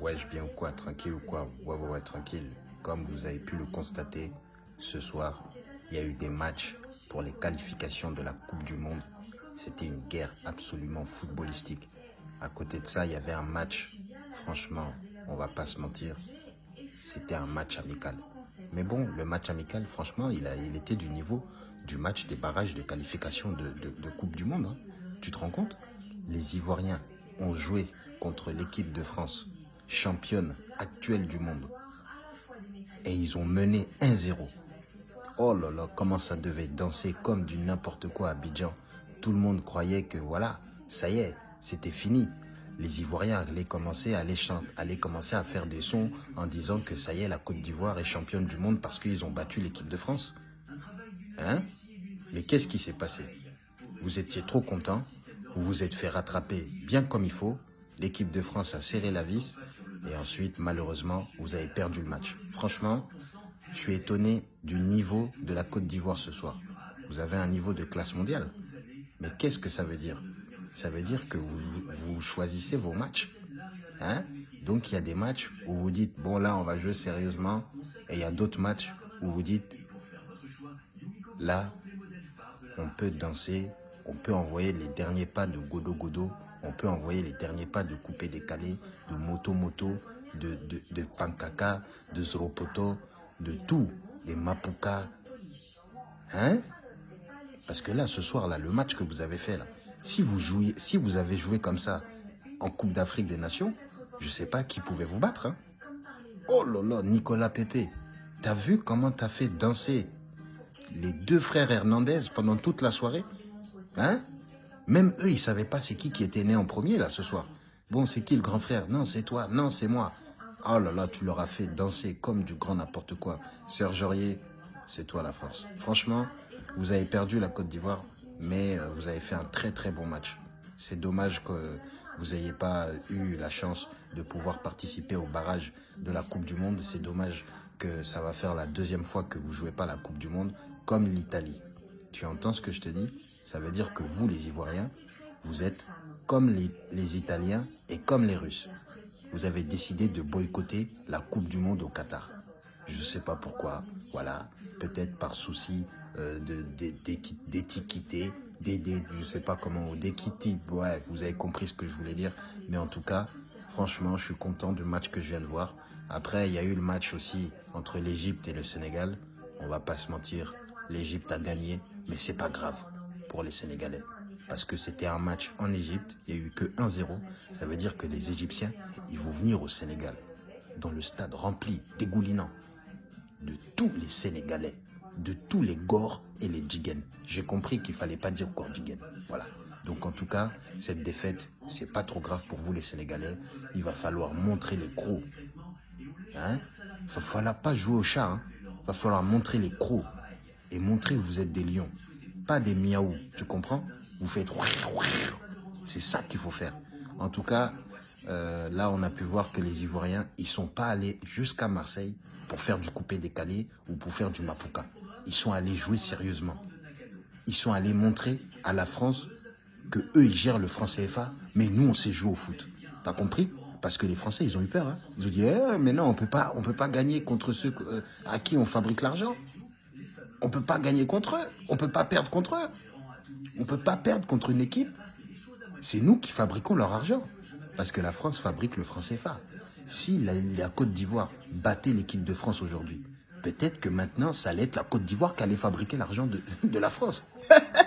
Wesh, bien ou quoi Tranquille ou quoi Ouais, ouais, ouais, tranquille. Comme vous avez pu le constater, ce soir, il y a eu des matchs pour les qualifications de la Coupe du Monde. C'était une guerre absolument footballistique. À côté de ça, il y avait un match, franchement, on va pas se mentir, c'était un match amical. Mais bon, le match amical, franchement, il, a, il était du niveau du match des barrages de qualification de, de, Coupe du Monde. Hein. Tu te rends compte? Les Ivoiriens ont joué contre l'équipe de France, championne actuelle du monde. Et ils ont mené 1-0. Oh là là, comment ça devait danser comme du n'importe quoi à Abidjan. Tout le monde croyait que voilà, ça y est, c'était fini. Les Ivoiriens allaient commencer à, allaient commencer à faire des sons en disant que ça y est, la Côte d'Ivoire est championne du monde parce qu'ils ont battu l'équipe de France. Hein? Mais qu'est-ce qui s'est passé? Vous étiez trop content, vous vous êtes fait rattraper bien comme il faut, l'équipe de France a serré la vis et ensuite, malheureusement, vous avez perdu le match. Franchement, je suis étonné du niveau de la Côte d'Ivoire ce soir. Vous avez un niveau de classe mondiale. Mais qu'est-ce que ça veut dire? Ça veut dire que vous, choisissez vos matchs. Hein? Donc il y a des matchs où vous dites, bon là on va jouer sérieusement. Et il y a d'autres matchs où vous dites, là on peut danser, on peut envoyer les derniers pas de Godo Godo on peut envoyer les derniers pas de coupé décalé, de moto moto, de, de, de pankaka, de de tout, des mapuka. Hein? Parce que là, ce soir-là, le match que vous avez fait là, si vous, jouiez, si vous avez joué comme ça en Coupe d'Afrique des Nations, je ne sais pas qui pouvait vous battre. Hein? Oh là là, Nicolas Pepe, t'as vu comment t'as fait danser les deux frères Hernandez pendant toute la soirée Hein? Même eux, ils savaient pas c'est qui qui était né en premier, là, ce soir. Bon, c'est qui le grand frère? Non, c'est toi. Non, c'est moi. Oh là là, tu leur as fait danser comme du grand n'importe quoi. Serge Aurier, c'est toi la force. Franchement, vous avez perdu la Côte d'Ivoire, mais euh, vous avez fait un très très bon match. C'est dommage que vous n'ayez pas eu la chance de pouvoir participer au barrage de la Coupe du Monde. C'est dommage que ça va faire la deuxième fois que vous jouez pas la Coupe du Monde, comme l'Italie. Tu entends ce que je te dis? Ça veut dire que vous, les Ivoiriens, vous êtes comme les, Italiens et comme les Russes. Vous avez décidé de boycotter la Coupe du Monde au Qatar. Je ne sais pas pourquoi. Voilà, peut-être par souci euh, d'étiqueter, d'aider, je ne sais pas comment, d'équité. Vous avez compris ce que je voulais dire. Mais en tout cas, franchement, je suis content du match que je viens de voir. Après, il y a eu le match aussi entre l'Égypte et le Sénégal. On va pas se mentir, l'Égypte a gagné, mais c'est pas grave pour les Sénégalais. Parce que c'était un match en Égypte, il n'y a eu que 1-0. Ça veut dire que les Égyptiens, ils vont venir au Sénégal, dans le stade rempli, dégoulinant, de tous les Sénégalais, de tous les Gors et les Djigen. J'ai compris qu'il fallait pas dire Gor Djigen. Voilà. Donc en tout cas, cette défaite, c'est pas trop grave pour vous les Sénégalais. Il va falloir montrer les crocs. Hein? Il va falloir pas jouer au chat. Hein Il va falloir montrer les crocs et montrer que vous êtes des lions, pas des miaou, tu comprends? Vous faites... C'est ça qu'il faut faire. En tout cas, là, on a pu voir que les Ivoiriens, ils sont pas allés jusqu'à Marseille pour faire du coupé décalé ou pour faire du mapuka. Ils sont allés jouer sérieusement. Ils sont allés montrer à la France que eux, ils gèrent le franc CFA, mais nous, on sait jouer au foot. T'as compris parce que les Français, ils ont eu peur. Ils ont dit, mais non, on peut pas, on peut pas gagner contre ceux à qui on fabrique l'argent. On ne peut pas gagner contre eux. On ne peut pas perdre contre eux. On ne peut pas perdre contre une équipe. C'est nous qui fabriquons leur argent. Parce que la France fabrique le franc CFA. Si la, Côte d'Ivoire battait l'équipe de France aujourd'hui, peut-être que maintenant, ça allait être la Côte d'Ivoire qui allait fabriquer l'argent de, de la France.